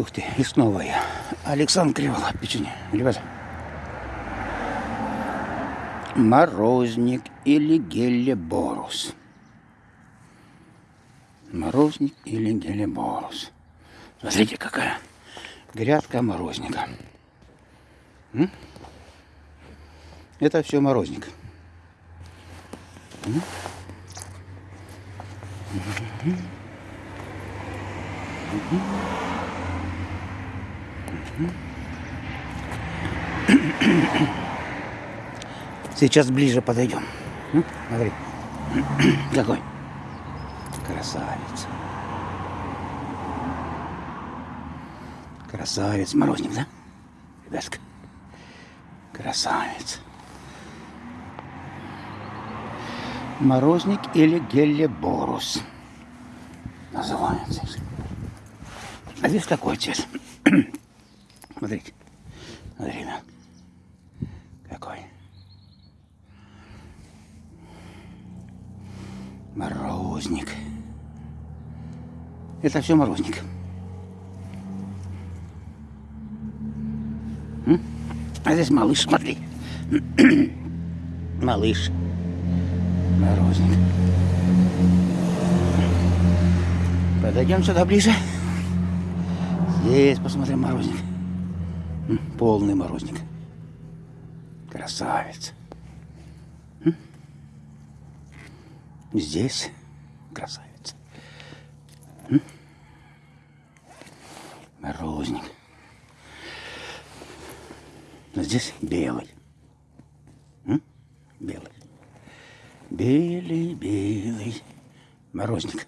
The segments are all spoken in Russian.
Ух ты, и снова я. Александр Криволап, печенье. Ребята. Морозник или гелеборус. Морозник или гелеборус. Смотрите, какая грядка морозника. М? Это все морозник. М? Сейчас ближе подойдем. Смотри. Какой. Красавец. Красавец. Морозник, да? Ребятка. Красавец. Морозник или гелеборус. Называется. А здесь такой цвет. Смотрите. Смотри. Какой. Морозник. Это все морозник. А здесь малыш, смотри. малыш. Морозник. Подойдем сюда ближе. Здесь посмотрим морозник. Полный морозник. Красавец. Здесь красавец. Морозник. Но здесь белый. Белый. Белый, белый. Морозник.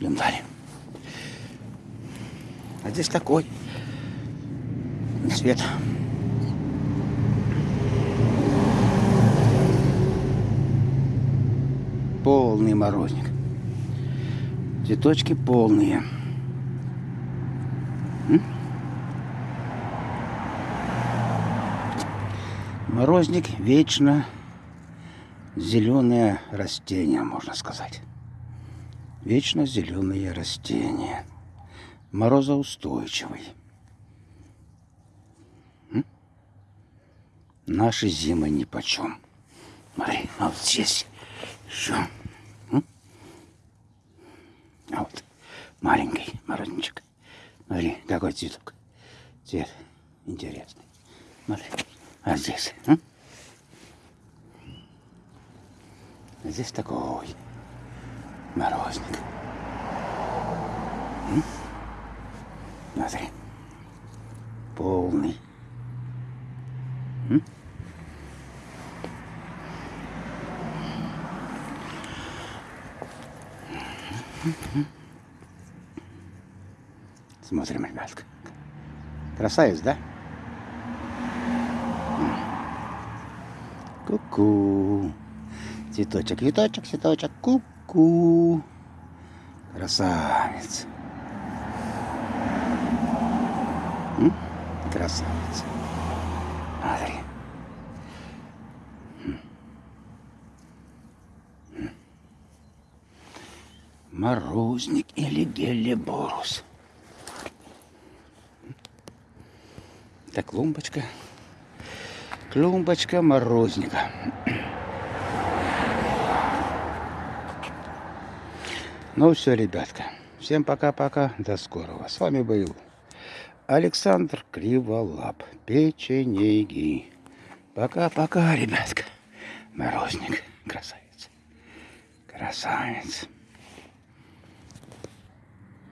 Далее. А здесь такой цвет. Полный морозник. Цветочки полные. Морозник вечно зеленое растение, можно сказать. Вечно зеленые растения. Морозоустойчивый. М? Наши зимы ни почем. Смотри, а вот здесь еще. А вот маленький морозничек. Смотри, какой цветок. Цвет интересный. Смотри. А здесь? м? А здесь такой морозник. М? Смотри. Полный. М? Смотрим, ребятка. Красавец, да? Ку-ку. Цветочек, цветочек, цветочек. Ку-ку. Красавец. М? Красавец. Смотри. Морозник или гелеборус. Это клумбочка. Клумбочка морозника. Ну все, ребятка. Всем пока-пока. До скорого. С вами был Александр Криволап. Печенеги. Пока-пока, ребятка. Морозник. Красавец. Красавец.